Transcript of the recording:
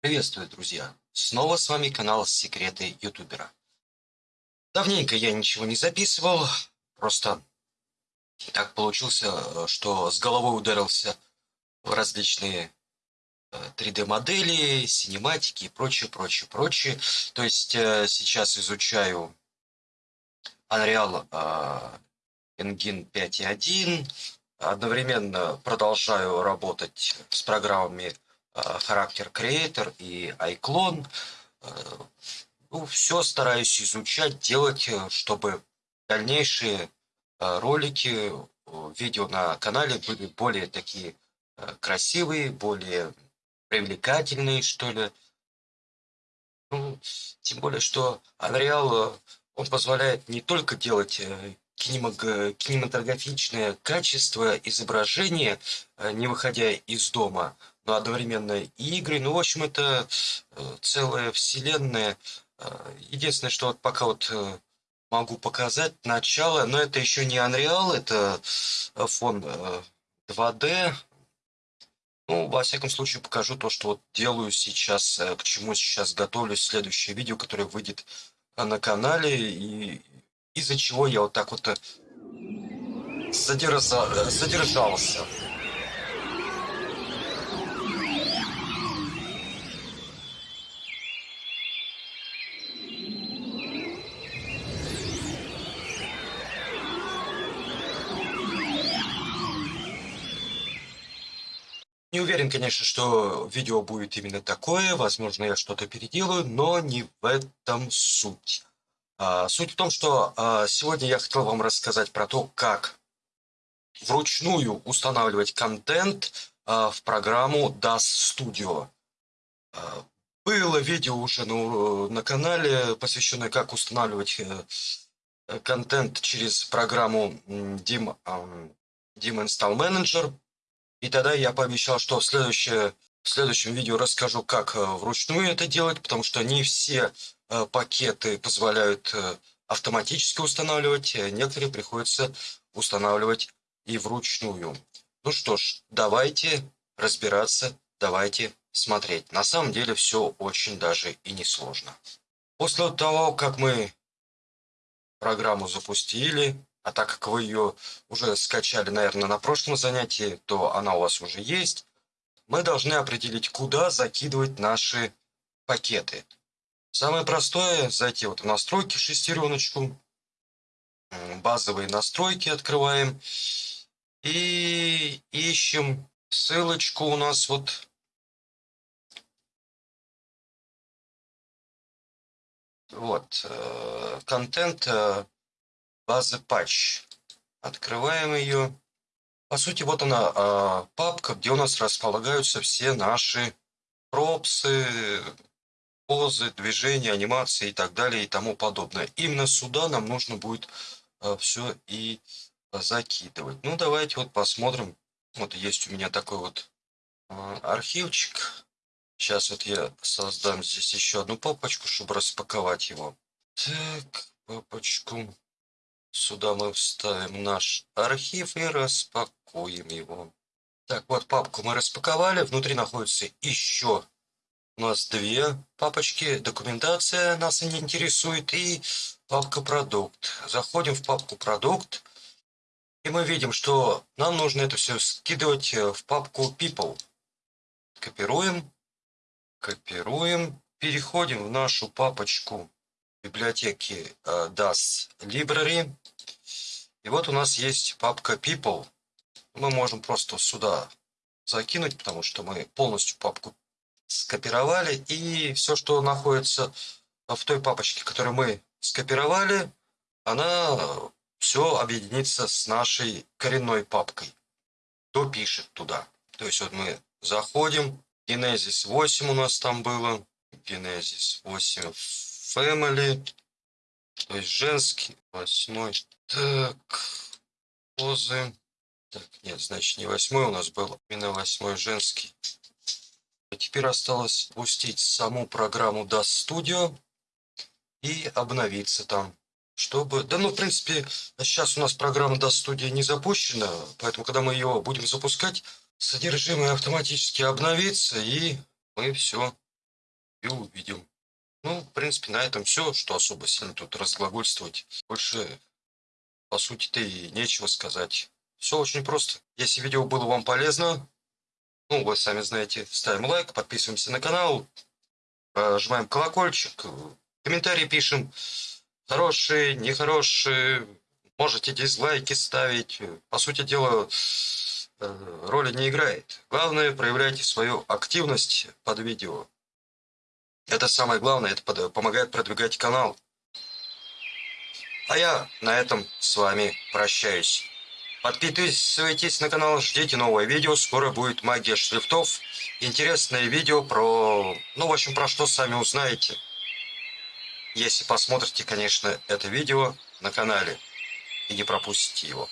Приветствую, друзья! Снова с вами канал Секреты Ютубера. Давненько я ничего не записывал, просто так получился, что с головой ударился в различные 3D-модели, э, синематики и прочее, прочее, прочее. То есть э, сейчас изучаю Unreal э, Engine 5.1, одновременно продолжаю работать с программами характер Creator и iClone. Ну, все стараюсь изучать, делать, чтобы дальнейшие ролики, видео на канале были более такие красивые, более привлекательные, что ли. Ну, тем более, что Unreal, он позволяет не только делать кинематографичное качество изображения, не выходя из дома, одновременно и игры. Ну, в общем, это э, целая вселенная. Э, единственное, что вот пока вот э, могу показать начало, но это еще не Unreal, это фон 2D. Ну, во всяком случае, покажу то, что вот делаю сейчас, к чему сейчас готовлюсь. Следующее видео, которое выйдет на канале, и из-за чего я вот так вот задержа... задержался. Не уверен, конечно, что видео будет именно такое, возможно, я что-то переделаю, но не в этом суть. А, суть в том, что а, сегодня я хотел вам рассказать про то, как вручную устанавливать контент а, в программу DAS Studio. А, было видео уже на, на канале, посвященное как устанавливать э, контент через программу Dim, Dim Install Manager. И тогда я пообещал, что в, следующее, в следующем видео расскажу, как э, вручную это делать, потому что не все э, пакеты позволяют э, автоматически устанавливать, некоторые приходится устанавливать и вручную. Ну что ж, давайте разбираться, давайте смотреть. На самом деле все очень даже и не сложно. После того, как мы программу запустили, а так как вы ее уже скачали, наверное, на прошлом занятии, то она у вас уже есть. Мы должны определить, куда закидывать наши пакеты. Самое простое – зайти вот в настройки, шестереночку, базовые настройки открываем и ищем ссылочку у нас вот вот э, контент э, базы патч. Открываем ее. По сути, вот она а, папка, где у нас располагаются все наши пропсы, позы, движения, анимации и так далее и тому подобное. Именно сюда нам нужно будет а, все и закидывать. Ну, давайте вот посмотрим. Вот есть у меня такой вот а, архивчик. Сейчас вот я создам здесь еще одну папочку, чтобы распаковать его. Так, папочку. Сюда мы вставим наш архив и распакуем его. Так, вот папку мы распаковали. Внутри находится еще у нас две папочки. Документация нас не интересует. И папка продукт. Заходим в папку продукт. И мы видим, что нам нужно это все скидывать в папку people. Копируем. Копируем. Переходим в нашу папочку библиотеки э, DAS Library. И вот у нас есть папка People. Мы можем просто сюда закинуть, потому что мы полностью папку скопировали. И все, что находится в той папочке, которую мы скопировали, она все объединится с нашей коренной папкой. Допишет туда. То есть вот мы заходим. Genesis 8 у нас там было. Genesis 8 Family. То есть женский, восьмой. Так, позы. Так, нет, значит не восьмой у нас был, именно восьмой женский. А теперь осталось пустить саму программу DAS Studio и обновиться там. Чтобы... Да ну, в принципе, сейчас у нас программа DAS Studio не запущена, поэтому, когда мы ее будем запускать, содержимое автоматически обновится, и мы все и увидим. Ну, в принципе, на этом все, что особо сильно тут разглагольствовать. Больше, по сути-то, и нечего сказать. Все очень просто. Если видео было вам полезно, ну, вы сами знаете, ставим лайк, подписываемся на канал, нажимаем колокольчик, комментарии пишем, хорошие, нехорошие, можете дизлайки ставить. По сути дела, э, роли не играет. Главное, проявляйте свою активность под видео. Это самое главное, это помогает продвигать канал. А я на этом с вами прощаюсь. Подписывайтесь на канал, ждите новое видео. Скоро будет магия шрифтов. Интересное видео про... Ну, в общем, про что сами узнаете. Если посмотрите, конечно, это видео на канале. И не пропустите его.